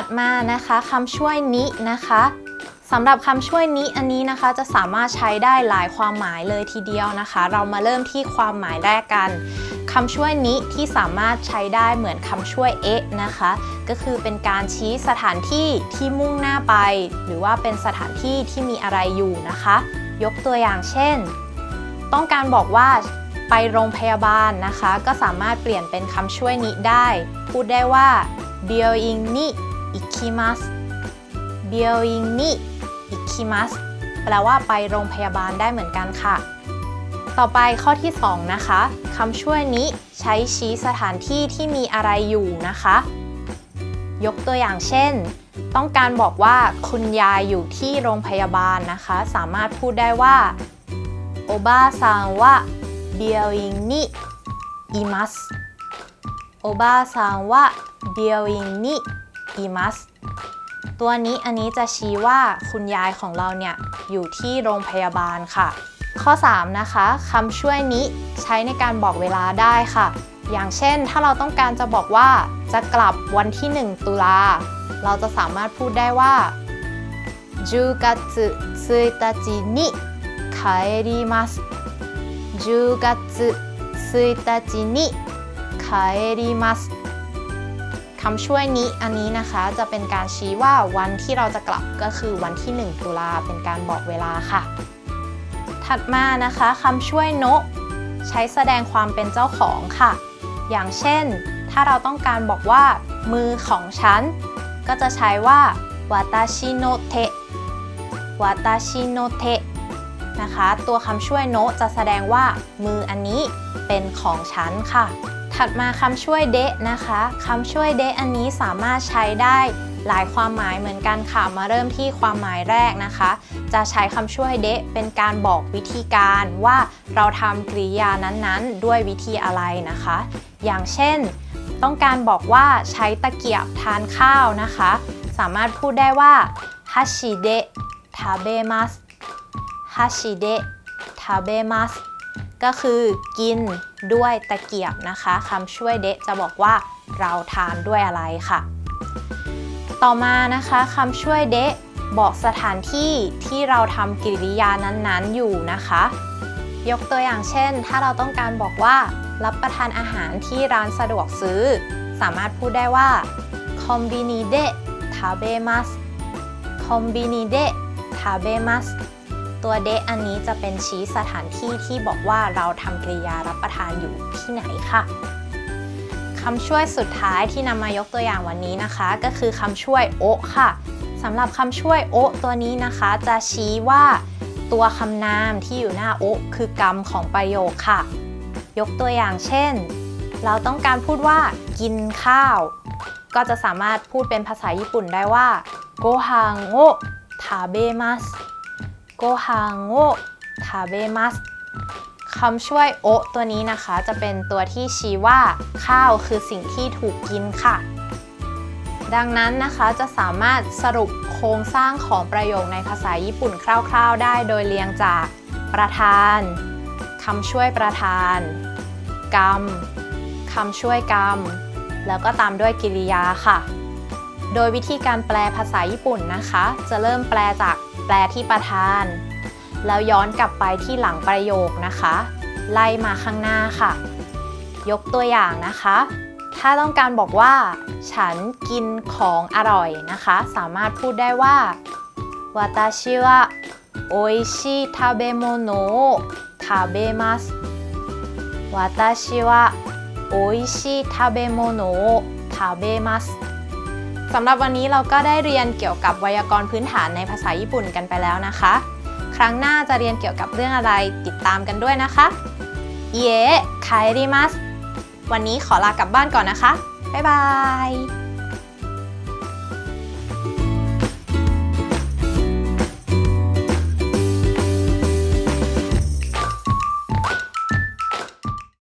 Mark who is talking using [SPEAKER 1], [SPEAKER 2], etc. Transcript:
[SPEAKER 1] ถัดมานะคะคำช่วยนินะคะสำหรับคำช่วยนิอันนี้นะคะจะสามารถใช้ได้หลายความหมายเลยทีเดียวนะคะ เรามาเริ่มที่ความหมายแรกกันคำช่วยนิที่สามารถใช้ได้เหมือนคำช่วยเอะนะคะ ก็คือเป็นการชี้สถานที่ที่มุ่งหน้าไป หรือว่าเป็นสถานที่ที่มีอะไรอยู่นะคะ ยกตัวอย่างเช่น ต้องการบอกว่าไปโรงพยาบาลนะคะ ก็สามารถเปลี่ยนเป็นคำช่วยนิได้ พูดได้ว่า b e i n g ni อิคิมัสเบียวอิงนิอิคิมัสแปลว่าไปโรงพยาบาลได้เหมือนกันค่ะ ต่อไปข้อที่ 2 นะคะคำช่วยนี้ใช้ชี้สถานที่ที่มีอะไรอยู่นะคะ ยกตัวอย่างเช่น ต้องการบอกว่าคุณยายอยู่ที่โรงพยาบาลนะคะ สามารถพูดได้ว่าโอบาซังวะเบียวอิงนิอิมัสโอบาซังวะเบลิงนิ ますตัวนี้อันนี้จะชี้ว่าคุณยายของเราเนี่ยอยู่ที่โรงพยาบาลค่ะ ข้อ 3 นะคะคำช่วยนี้ใช้ในการบอกเวลาได้ค่ะ อย่างเช่น ถ้าเราต้องการจะบอกว่าจะกลับวันที่ 1 ตุลา เราจะสามารถพูดได้ว่า10月1日に帰ります10月1日に帰ります คำช่วยนี้อันนี้นะคะจะเป็นการชี้ว่าวันที่เราจะกลับก็คือวันที่ 1 ตุลาเป็นการบอกเวลาค่ะ ถัดมานะคะคำช่วยโนะใช้แสดงความเป็นเจ้าของค่ะ อย่างเช่น ถ้าเราต้องการบอกว่า มือของฉัน ก็จะใช้ว่าวาตาชิโนเทะวาตาชิโนเทะนะคะ ตัวคำช่วยโนะจะแสดงว่า มืออันนี้เป็นของฉันค่ะ ถัดมาคำช่วยเดะนะคะคำช่วยเดะอันนี้สามารถใช้ได้หลายความหมายเหมือนกันค่ะมาเริ่มที่ความหมายแรกนะคะ จะใช้คำช่วยเดะเป็นการบอกวิธีการว่าเราทำกริยานั้นๆ ด้วยวิธีอะไรนะคะ อย่างเช่น ต้องการบอกว่าใช้ตะเกียบทานข้าวนะคะ สามารถพูดได้ว่าฮัชิเดะทาเบมัสฮัชิเดะทาเบมัสก็คือกิน ด้วยตะเกียบนะคะคำช่วยเดะจะบอกว่าเราทานด้วยอะไรค่ะ ต่อมานะคะคำช่วยเดะบอกสถานที่ที่เราทำกิริยานั้นๆอยู่นะคะ ยกตัวอย่างเช่น ถ้าเราต้องการบอกว่า รับประทานอาหารที่ร้านสะดวกซื้อ สามารถพูดได้ว่าคอมบินิเดะทาเบมัสคอมบินิเดะทาเบมัส ตัวเดะอันนี้จะเป็นชี้สถานที่ที่บอกว่าเราทำกริยารับประทานอยู่ที่ไหนค่ะคำช่วยสุดท้ายที่นำมายกตัวอย่างวันนี้นะคะ ก็คือคำช่วยโอค่ะสำหรับคำช่วยโอตัวนี้นะคะ จะชี้ว่าตัวคำนามที่อยู่หน้าโอคือกรรมของประโยคค่ะ ยกตัวอย่างเช่น เราต้องการพูดว่า กินข้าว ก็จะสามารถพูดเป็นภาษาญี่ปุ่นได้ว่าโกฮังโอทาเบมัส โกฮังโอทาเบมัสคำช่วยโอตัวนี้นะคะ จะเป็นตัวที่ชี้ว่าข้าวคือสิ่งที่ถูกกินค่ะ ดังนั้นนะคะจะสามารถสรุปโครงสร้างของประโยคในภาษาญี่ปุ่นคร่าว ๆ ได้โดยเรียงจากประธานคำช่วยประธาน กรรมคำช่วยกรรม แล้วก็ตามด้วยกิริยาค่ะ โดยวิธีการแปลภาษาญี่ปุ่นนะคะ จะเริ่มแปลจากแปลที่ประธาน แล้วย้อนกลับไปที่หลังประโยคนะคะ ไล่มาข้างหน้าค่ะ ยกตัวอย่างนะคะ ถ้าต้องการบอกว่า ฉันกินของอร่อยนะคะ สามารถพูดได้ว่าวาตาชิวะโออิชิทาเบโมโนะทาเบมัสวา สำหรับวันนี้เราก็ได้เรียนเกี่ยวกับไวยากรณ์พื้นฐานในภาษาญี่ปุ่นกันไปแล้วนะคะ ครั้งหน้าจะเรียนเกี่ยวกับเรื่องอะไรติดตามกันด้วยนะคะเยคายริมัสวันนี้ขอลากลับบ้านก่อนนะคะ บ๊ายบาย